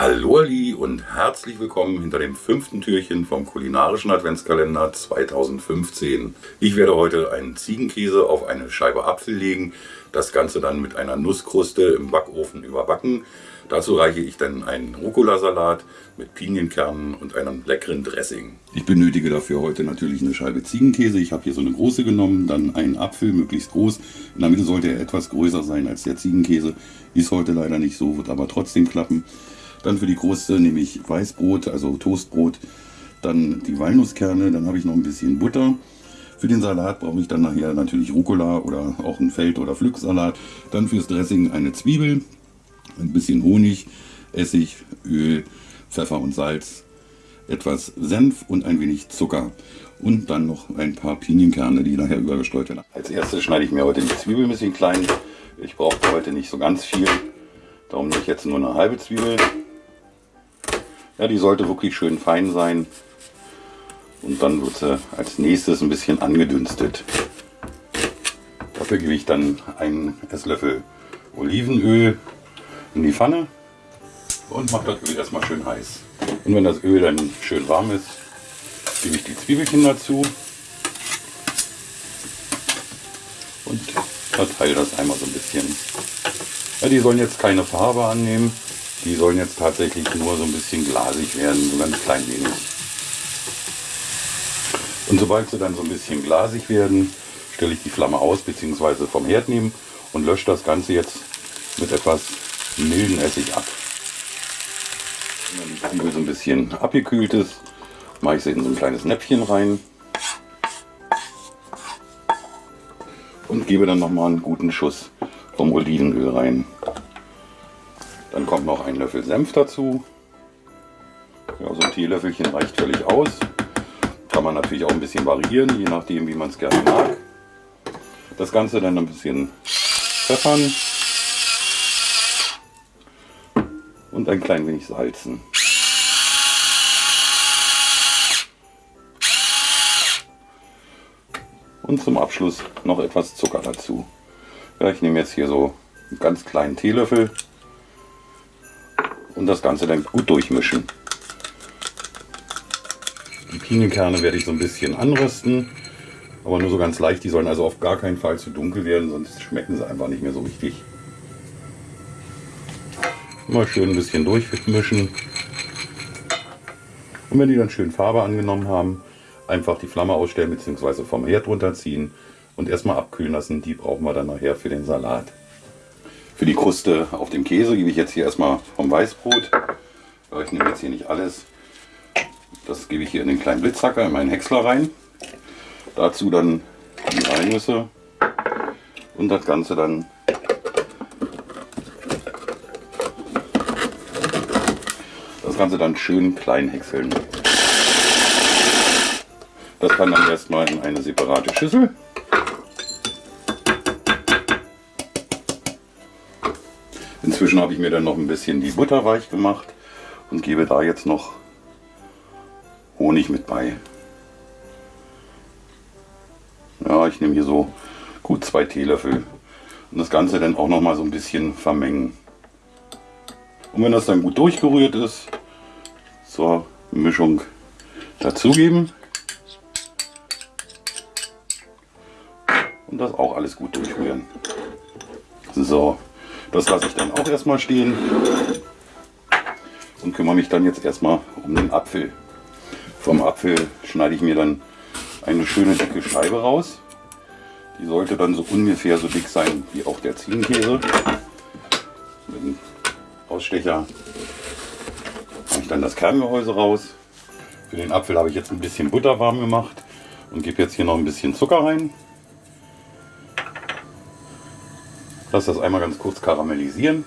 Hallo Ali und herzlich willkommen hinter dem fünften Türchen vom kulinarischen Adventskalender 2015. Ich werde heute einen Ziegenkäse auf eine Scheibe Apfel legen, das Ganze dann mit einer Nusskruste im Backofen überbacken. Dazu reiche ich dann einen Rucola-Salat mit Pinienkernen und einem leckeren Dressing. Ich benötige dafür heute natürlich eine Scheibe Ziegenkäse. Ich habe hier so eine große genommen, dann einen Apfel, möglichst groß. In der Mitte sollte er etwas größer sein als der Ziegenkäse. Ist heute leider nicht so, wird aber trotzdem klappen. Dann für die Kruste nehme ich Weißbrot, also Toastbrot. Dann die Walnusskerne, dann habe ich noch ein bisschen Butter. Für den Salat brauche ich dann nachher natürlich Rucola oder auch einen Feld- oder Pflücksalat. Dann fürs Dressing eine Zwiebel, ein bisschen Honig, Essig, Öl, Pfeffer und Salz, etwas Senf und ein wenig Zucker. Und dann noch ein paar Pinienkerne, die nachher übergestreut werden. Als erstes schneide ich mir heute die Zwiebel ein bisschen klein. Ich brauche heute nicht so ganz viel. Darum nehme ich jetzt nur eine halbe Zwiebel. Ja, die sollte wirklich schön fein sein. Und dann wird sie als nächstes ein bisschen angedünstet. Dafür gebe ich dann einen Esslöffel Olivenöl in die Pfanne und mache das Öl erstmal schön heiß. Und wenn das Öl dann schön warm ist, gebe ich die Zwiebelchen dazu und verteile das einmal so ein bisschen. Ja, die sollen jetzt keine Farbe annehmen, die sollen jetzt tatsächlich nur so ein bisschen glasig werden, so ganz klein wenig. Und sobald sie dann so ein bisschen glasig werden, stelle ich die Flamme aus bzw. vom Herd nehmen und lösche das Ganze jetzt mit etwas milden Essig ab. Wenn die Zwiebel so ein bisschen abgekühlt ist, mache ich sie in so ein kleines Näpfchen rein und gebe dann nochmal einen guten Schuss vom Olivenöl rein. Dann kommt noch ein Löffel Senf dazu. Ja, so ein Teelöffelchen reicht völlig aus. Kann man natürlich auch ein bisschen variieren, je nachdem wie man es gerne mag. Das Ganze dann ein bisschen pfeffern und ein klein wenig salzen. Und zum Abschluss noch etwas Zucker dazu. Ja, ich nehme jetzt hier so einen ganz kleinen Teelöffel und das Ganze dann gut durchmischen. Die Pinienkerne werde ich so ein bisschen anrösten, aber nur so ganz leicht. Die sollen also auf gar keinen Fall zu dunkel werden, sonst schmecken sie einfach nicht mehr so richtig. Mal schön ein bisschen durchmischen. Und wenn die dann schön Farbe angenommen haben, einfach die Flamme ausstellen bzw. vom Herd runterziehen und erstmal abkühlen lassen. Die brauchen wir dann nachher für den Salat. Für die Kruste auf dem Käse gebe ich jetzt hier erstmal vom Weißbrot. Ich nehme jetzt hier nicht alles. Das gebe ich hier in den kleinen Blitzhacker, in meinen Häcksler rein. Dazu dann die Walnüsse und das Ganze dann das Ganze dann schön klein häckseln. Das kann dann erstmal in eine separate Schüssel. Inzwischen habe ich mir dann noch ein bisschen die Butter weich gemacht und gebe da jetzt noch Honig mit bei. Ja, ich nehme hier so gut zwei Teelöffel und das Ganze dann auch noch mal so ein bisschen vermengen. Und wenn das dann gut durchgerührt ist, zur Mischung dazugeben. Und das auch alles gut durchrühren. So, das lasse ich dann auch erstmal stehen und kümmere mich dann jetzt erstmal um den Apfel. Vom Apfel schneide ich mir dann eine schöne dicke Scheibe raus. Die sollte dann so ungefähr so dick sein wie auch der Ziegenkäse. Mit dem Ausstecher mache ich dann das Kerngehäuse raus. Für den Apfel habe ich jetzt ein bisschen Butter warm gemacht und gebe jetzt hier noch ein bisschen Zucker rein. Lasse das einmal ganz kurz karamellisieren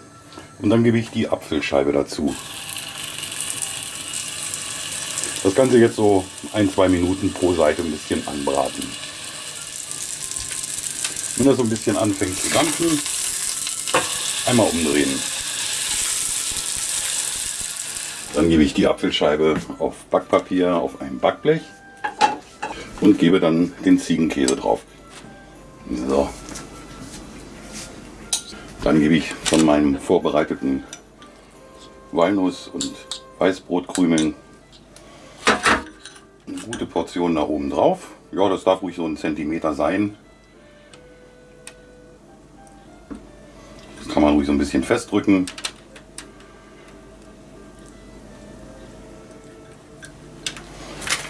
und dann gebe ich die Apfelscheibe dazu. Das Ganze jetzt so ein, zwei Minuten pro Seite ein bisschen anbraten. Wenn das so ein bisschen anfängt zu dampfen, einmal umdrehen. Dann gebe ich die Apfelscheibe auf Backpapier auf ein Backblech und gebe dann den Ziegenkäse drauf. So, dann gebe ich von meinem vorbereiteten Walnuss und Weißbrotkrümeln. Eine gute Portion nach oben drauf. Ja, das darf ruhig so ein Zentimeter sein. Das kann man ruhig so ein bisschen festdrücken.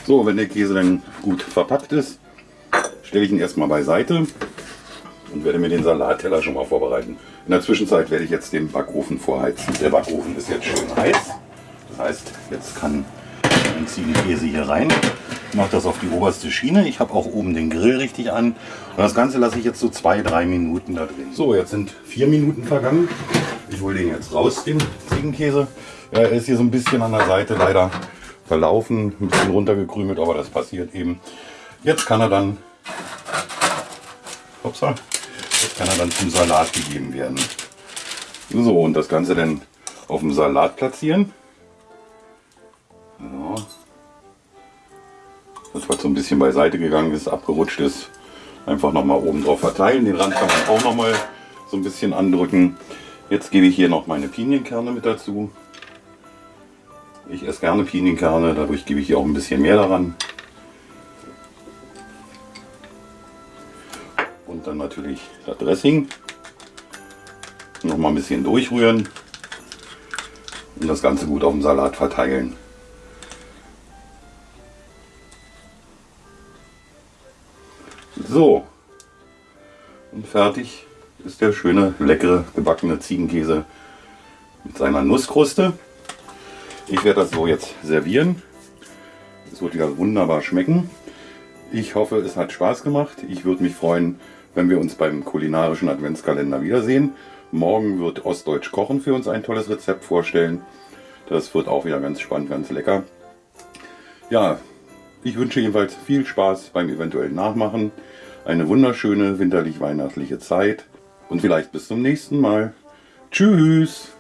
So, wenn der Käse dann gut verpackt ist, stelle ich ihn erstmal beiseite und werde mir den Salatteller schon mal vorbereiten. In der Zwischenzeit werde ich jetzt den Backofen vorheizen. Der Backofen ist jetzt schön heiß. Das heißt, jetzt kann ein Ziegenkäse hier rein. Ich mache das auf die oberste Schiene. Ich habe auch oben den Grill richtig an. Und das Ganze lasse ich jetzt so zwei, drei Minuten da drin. So, jetzt sind vier Minuten vergangen. Ich hole den jetzt raus, den Ziegenkäse. Er ist hier so ein bisschen an der Seite leider verlaufen, ein bisschen runtergekrümelt, aber das passiert eben. Jetzt kann er dann, upsa, jetzt kann er dann zum Salat gegeben werden. So, und das Ganze dann auf dem Salat platzieren. So. Das, was so ein bisschen beiseite gegangen ist, abgerutscht ist, einfach nochmal oben drauf verteilen. Den Rand kann man auch nochmal so ein bisschen andrücken. Jetzt gebe ich hier noch meine Pinienkerne mit dazu. Ich esse gerne Pinienkerne, dadurch gebe ich hier auch ein bisschen mehr daran. Dann natürlich das Dressing. Noch mal ein bisschen durchrühren und das Ganze gut auf dem Salat verteilen. So, und fertig ist der schöne, leckere, gebackene Ziegenkäse mit seiner Nusskruste. Ich werde das so jetzt servieren. Es wird ja wunderbar schmecken. Ich hoffe, es hat Spaß gemacht. Ich würde mich freuen, wenn wir uns beim kulinarischen Adventskalender wiedersehen. Morgen wird Ostdeutsch Kochen für uns ein tolles Rezept vorstellen. Das wird auch wieder ganz spannend, ganz lecker. Ja, ich wünsche jedenfalls viel Spaß beim eventuellen Nachmachen. Eine wunderschöne winterlich-weihnachtliche Zeit und vielleicht bis zum nächsten Mal. Tschüss!